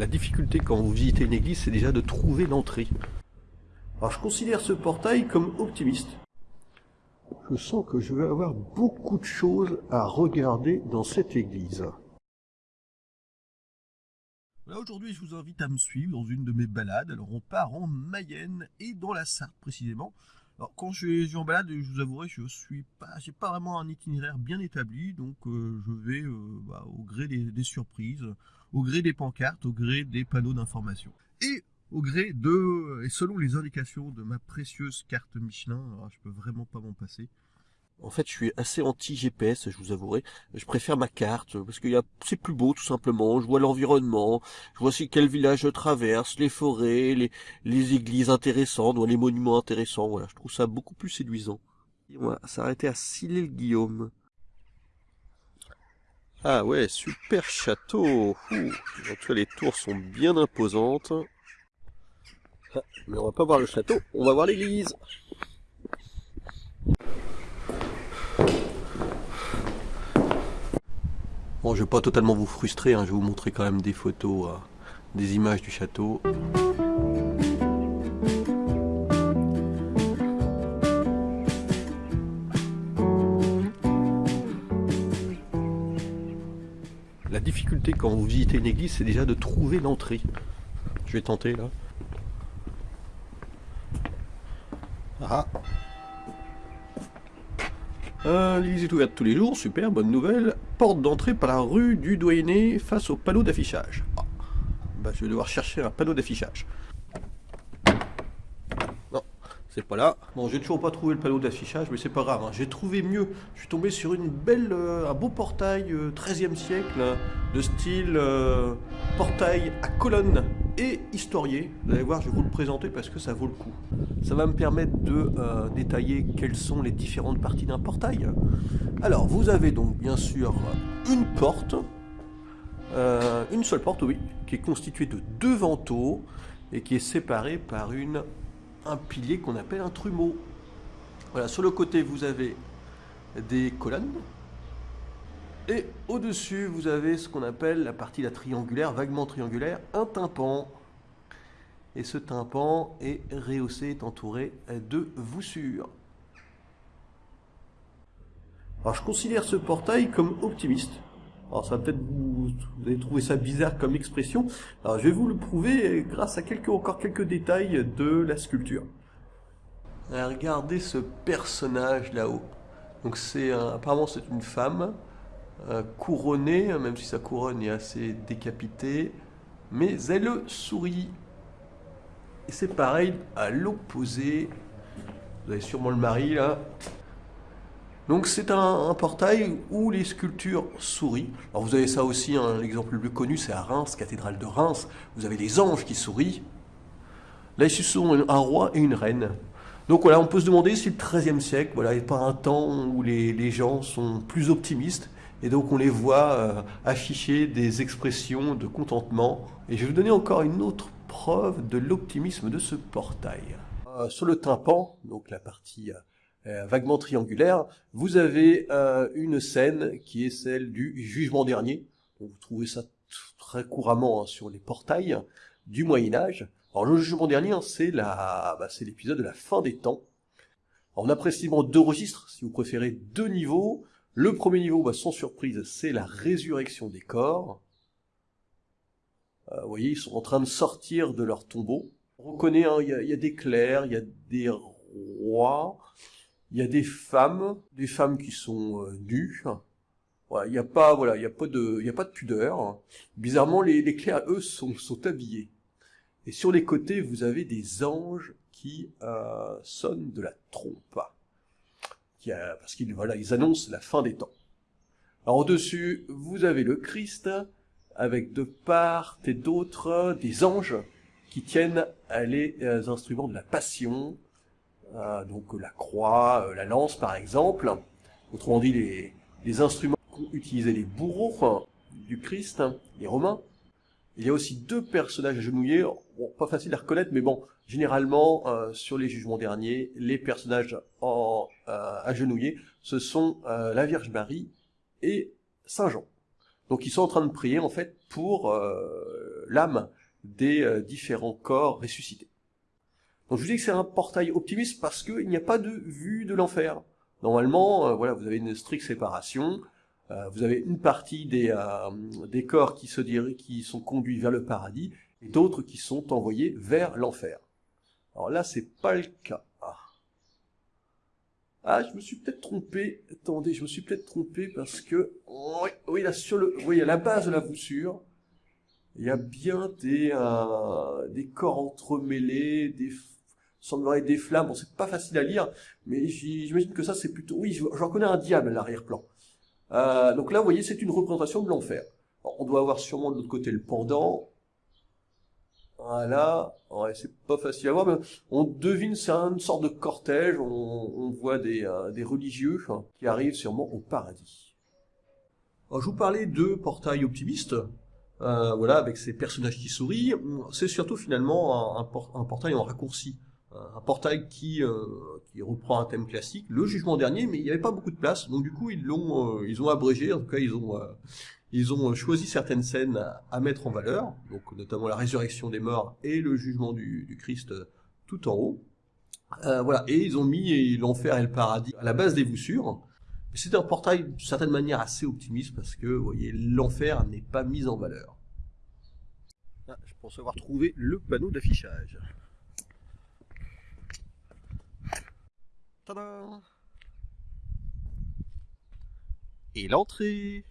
La difficulté quand vous visitez une église, c'est déjà de trouver l'entrée. Alors je considère ce portail comme optimiste. Je sens que je vais avoir beaucoup de choses à regarder dans cette église. Aujourd'hui, je vous invite à me suivre dans une de mes balades. Alors, on part en Mayenne et dans la Sarthe précisément. Alors, quand je suis en balade, je vous avouerai, je suis pas, j'ai pas vraiment un itinéraire bien établi, donc euh, je vais euh, bah, au gré des, surprises, au gré des pancartes, au gré des panneaux d'information. Et au gré de, et selon les indications de ma précieuse carte Michelin, alors je peux vraiment pas m'en passer. En fait, je suis assez anti-GPS, je vous avouerai. Je préfère ma carte, parce que c'est plus beau, tout simplement. Je vois l'environnement, je vois aussi quel village je traverse, les forêts, les, les églises intéressantes, les monuments intéressants. Voilà, je trouve ça beaucoup plus séduisant. on va s'arrêter à Sillé-le-Guillaume. Ah ouais, super château. En tout cas, les tours sont bien imposantes. Ah, mais on va pas voir le château, on va voir l'église. Bon, je vais pas totalement vous frustrer, hein. je vais vous montrer quand même des photos, euh, des images du château. La difficulté quand vous visitez une église, c'est déjà de trouver l'entrée. Je vais tenter là. Ah euh, est ouverte tous les jours, super, bonne nouvelle. Porte d'entrée par la rue du Doyenné face au panneau d'affichage. Ah, bah, je vais devoir chercher un panneau d'affichage. Non, c'est pas là. Bon, j'ai toujours pas trouvé le panneau d'affichage, mais c'est pas grave. Hein. J'ai trouvé mieux. Je suis tombé sur euh, un beau portail 13e euh, siècle, de style euh, portail à colonne et historié. Vous allez voir, je vais vous le présenter parce que ça vaut le coup. Ça va me permettre de détailler quelles sont les différentes parties d'un portail. Alors, vous avez donc bien sûr une porte, une seule porte, oui, qui est constituée de deux vantaux et qui est séparée par une un pilier qu'on appelle un trumeau. Voilà, sur le côté, vous avez des colonnes. Et au-dessus, vous avez ce qu'on appelle la partie la triangulaire, vaguement triangulaire, un tympan. Et ce tympan est rehaussé, est entouré de voussures. Alors je considère ce portail comme optimiste. Alors ça va peut-être vous, vous allez trouver ça bizarre comme expression. Alors je vais vous le prouver grâce à quelques, encore quelques détails de la sculpture. regardez ce personnage là-haut. Donc c'est apparemment c'est une femme couronnée, même si sa couronne est assez décapitée, mais elle sourit. Et c'est pareil à l'opposé. Vous avez sûrement le mari là, donc c'est un, portail où les sculptures sourient. Alors vous avez ça aussi, hein, l'exemple le plus connu c'est à Reims, cathédrale de Reims. Vous avez les anges qui sourient. Là ici ce sont un roi et une reine. Donc voilà, on peut se demander si le XIIIe siècle voilà, n'est pas un temps où les, gens sont plus optimistes et donc on les voit euh, afficher des expressions de contentement. Et je vais vous donner encore une autre preuve de l'optimisme de ce portail. Euh, sur le tympan, donc la partie euh, vaguement triangulaire, vous avez une scène qui est celle du jugement dernier. vous trouvez ça très couramment hein, sur les portails du Moyen Âge. Alors le jugement dernier, hein, c'est bah, c'est l'épisode de la fin des temps. on a précisément deux registres, si vous préférez, deux niveaux. Le premier niveau, bah, sans surprise, c'est la résurrection des corps. Euh, vous voyez, ils sont en train de sortir de leur tombeau. On reconnaît, hein, il y, a des clercs, il y a des rois, il y a des femmes, des femmes qui sont euh, nues. il n'y a pas, voilà, il a pas de, il a pas de pudeur. Bizarrement, les, les clercs, eux, sont, sont habillés. Et sur les côtés, vous avez des anges qui euh, sonnent de la trompe, parce qu'ils voilà, ils annoncent la fin des temps. Alors au-dessus, vous avez le Christ, avec de part et d'autre des anges qui tiennent les euh, instruments de la passion, euh, donc la croix, euh, la lance par exemple, autrement dit les, les instruments qu'utilisaient les bourreaux du Christ, les Romains. Il y a aussi deux personnages agenouillés, pas facile à reconnaître, mais bon, généralement, euh, sur les jugements derniers, les personnages en, agenouillés, ce sont la Vierge Marie et Saint Jean. Donc ils sont en train de prier, en fait, pour l'âme des différents corps ressuscités. Donc je vous dis que c'est un portail optimiste parce qu'il n'y a pas de vue de l'enfer. Normalement, voilà, vous avez une stricte séparation, vous avez une partie des, des corps qui, se qui sont conduits vers le paradis, et d'autres qui sont envoyés vers l'enfer. Alors là, c'est pas le cas. Ah, je me suis peut-être trompé. Attendez, je me suis peut-être trompé parce que... Oui, là, sur le... Oui, à la base de la voussure, il y a bien des, euh, des corps entremêlés, des... semblerait des flammes. Bon, c'est pas facile à lire, mais j'imagine que ça, c'est plutôt... Oui, j'en connais un diable à l'arrière-plan. Euh, donc là, vous voyez, c'est une représentation de l'enfer. On doit avoir sûrement de l'autre côté le pendant, voilà, c'est pas facile à voir, mais on devine, c'est une sorte de cortège, on, voit des, euh, religieux qui arrivent sûrement au paradis. Je vous parlais de portail optimiste, euh, voilà, avec ces personnages qui sourient, c'est surtout finalement un, portail en raccourci, un portail qui, euh, qui reprend un thème classique, le jugement dernier, mais il n'y avait pas beaucoup de place, donc du coup ils l'ont, euh, ils ont abrégé, en tout cas ils ont ils ont choisi certaines scènes à, mettre en valeur, donc notamment la résurrection des morts et le jugement du, Christ tout en haut. Euh, voilà, et ils ont mis l'enfer et le paradis à la base des voussures. C'est un portail d'une certaine manière assez optimiste parce que, vous voyez, l'enfer n'est pas mis en valeur. Ah, je pense avoir trouvé le panneau d'affichage. Tada Et l'entrée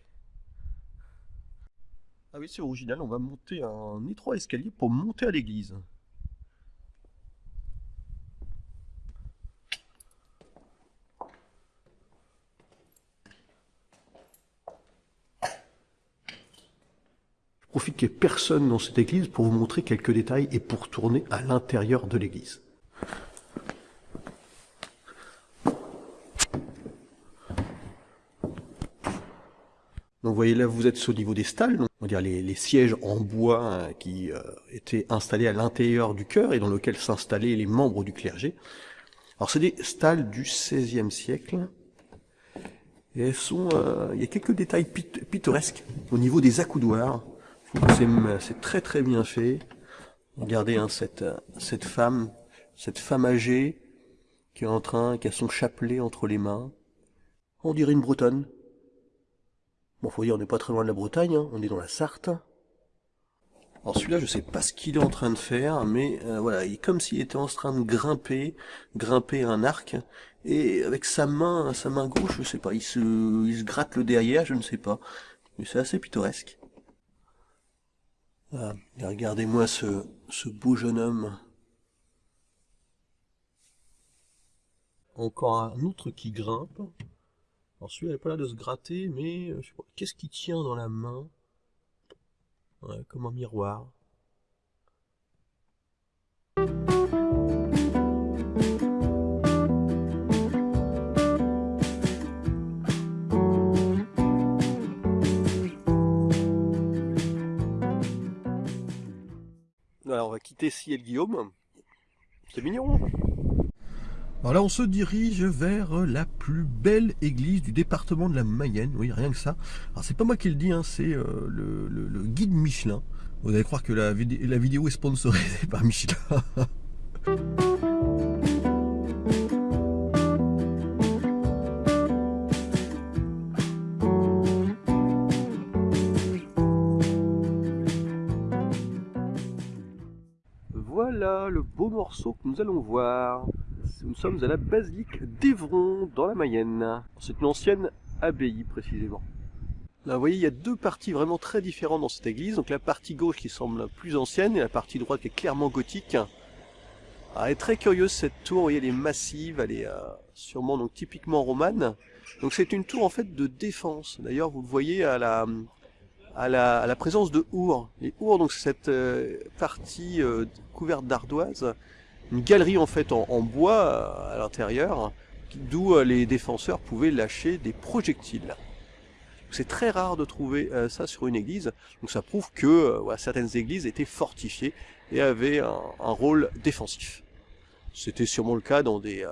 ah oui, c'est original, on va monter un étroit escalier pour monter à l'église. Je profite qu'il n'y ait personne dans cette église pour vous montrer quelques détails et pour tourner à l'intérieur de l'église. Vous voyez là, vous êtes au niveau des stalles, on va dire les, sièges en bois hein, qui euh, étaient installés à l'intérieur du chœur et dans lequel s'installaient les membres du clergé. Alors c'est des stalles du XVIe siècle. Et elles sont, euh, il y a quelques détails pittoresques au niveau des accoudoirs. C'est très très bien fait. Regardez hein, cette, cette femme, cette femme âgée qui est en train, qui a son chapelet entre les mains. On dirait une bretonne. Bon, faut dire, on n'est pas très loin de la Bretagne, hein. on est dans la Sarthe. Alors celui-là, je sais pas ce qu'il est en train de faire, mais euh, voilà, il est comme s'il était en train de grimper, grimper un arc, et avec sa main, sa main gauche, je sais pas, il se, il se gratte le derrière, je ne sais pas, mais c'est assez pittoresque. Ah, regardez-moi ce, ce beau jeune homme. Encore un autre qui grimpe. Alors celui-là, n'est pas là de se gratter, mais euh, qu'est-ce qu'il tient dans la main? Comme un miroir. Alors on va quitter Ciel Guillaume. C'est mignon. Alors on se dirige vers la plus belle église du département de la Mayenne. Oui, rien que ça. Alors c'est pas moi qui le dis, hein, c'est euh, le, guide Michelin. Vous allez croire que la vidéo est sponsorisée par Michelin. voilà le beau morceau que nous allons voir. Nous sommes à la basilique d'Evron, dans la Mayenne. C'est une ancienne abbaye, précisément. Là, vous voyez, il y a deux parties vraiment très différentes dans cette église. Donc la partie gauche qui semble plus ancienne et la partie droite qui est clairement gothique. Ah, elle est très curieuse cette tour, vous voyez, elle est massive, elle est euh, sûrement donc typiquement romane. Donc c'est une tour en fait de défense. D'ailleurs, vous le voyez à la, à la, présence de our. Les our, donc cette euh, partie euh, couverte d'ardoise une galerie en fait en, bois euh, à l'intérieur, d'où euh, les défenseurs pouvaient lâcher des projectiles. C'est très rare de trouver euh, ça sur une église, donc ça prouve que certaines églises étaient fortifiées et avaient un, rôle défensif. C'était sûrement le cas dans des,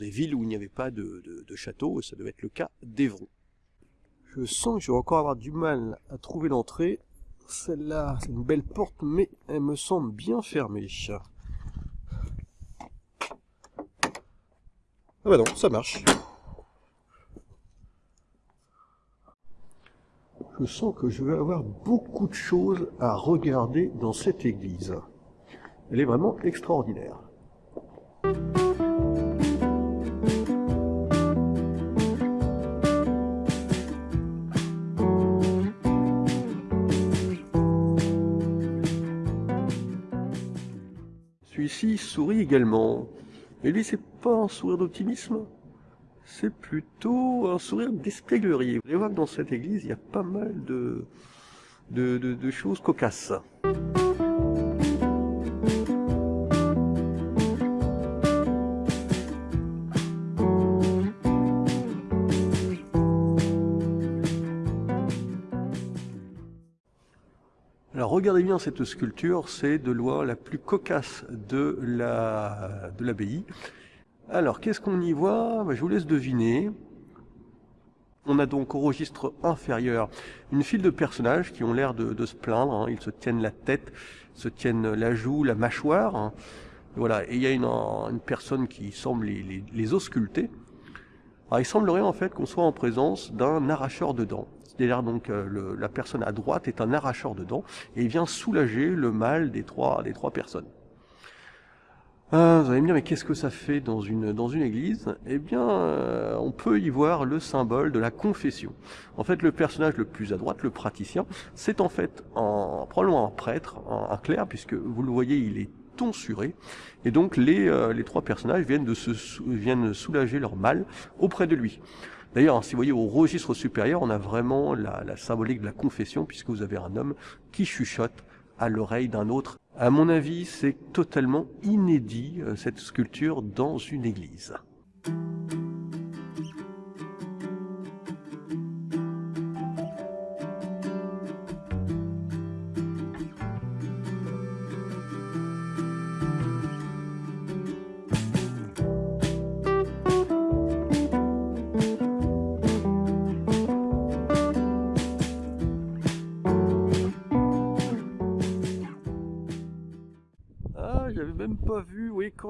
villes où il n'y avait pas de, de, château, et ça devait être le cas d'Evron. Je sens que je vais encore avoir du mal à trouver l'entrée. celle-là, c'est une belle porte, mais elle me semble bien fermée. Ah bah non, ça marche. Je sens que je vais avoir beaucoup de choses à regarder dans cette église. Elle est vraiment extraordinaire. Celui-ci sourit également. Et lui, c'est pas un sourire d'optimisme, c'est plutôt un sourire d'espièglerie. Vous allez voir que dans cette église, il y a pas mal de, de, de choses cocasses. Alors regardez bien cette sculpture, c'est de loin la plus cocasse de la de l'abbaye. Alors qu'est-ce qu'on y voit? Bah, Je vous laisse deviner. On a donc au registre inférieur une file de personnages qui ont l'air de, se plaindre. Hein. Ils se tiennent la tête, se tiennent la joue, la mâchoire. Hein. Voilà. Et il y a une, personne qui semble les, ausculter. Alors il semblerait en fait qu'on soit en présence d'un arracheur de dents. C'est-à-dire donc euh, la personne à droite est un arracheur de dents et il vient soulager le mal des trois, personnes. Ah, vous allez me dire, mais qu'est-ce que ça fait dans une, dans une église? Eh bien, euh, on peut y voir le symbole de la confession. En fait, le personnage le plus à droite, le praticien, c'est en fait en, probablement un prêtre, un, clerc, puisque vous le voyez, il est tonsuré. Et donc, les, euh, les trois personnages viennent, de se, viennent soulager leur mal auprès de lui. D'ailleurs, si vous voyez au registre supérieur, on a vraiment la, symbolique de la confession, puisque vous avez un homme qui chuchote à l'oreille d'un autre. À mon avis, c'est totalement inédit, euh, cette sculpture, dans une église.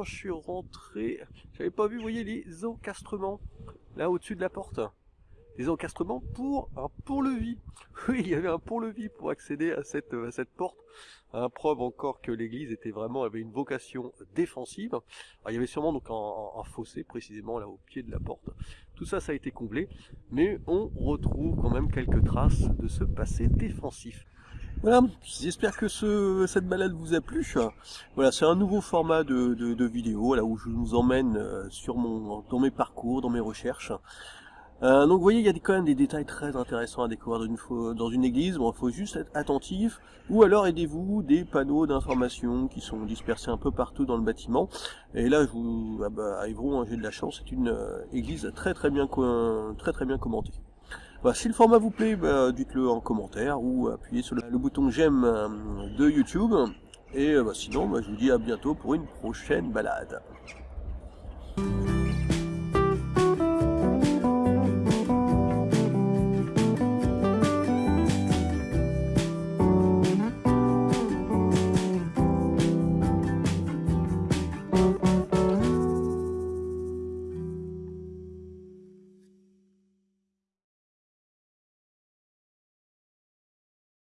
Je suis rentré, j'avais pas vu, vous voyez, les encastrements, là au-dessus de la porte. Les encastrements pour un pont-levis. Oui, il y avait un pont-levis pour accéder à cette, à cette porte. Un preuve encore que l'église était vraiment, avait une vocation défensive. Il y avait sûrement donc un, fossé précisément là au pied de la porte. Tout ça, ça a été comblé. Mais on retrouve quand même quelques traces de ce passé défensif. Voilà, j'espère que ce, cette balade vous a plu. Voilà, c'est un nouveau format de, de, vidéo là où je vous emmène euh, sur mon, dans mes parcours, dans mes recherches. Euh, donc vous voyez, il y a quand même des détails très intéressants à découvrir dans une, dans une église. Bon, il faut juste être attentif. Ou alors aidez-vous des panneaux d'information qui sont dispersés un peu partout dans le bâtiment. Et là, je vous, ah bah, hein, j'ai de la chance, c'est une euh, église très très bien, très très bien commentée. Bah, si le format vous plaît, bah, dites-le en commentaire ou appuyez sur le, bouton j'aime euh, de YouTube. Et bah, sinon, je vous dis à bientôt pour une prochaine balade.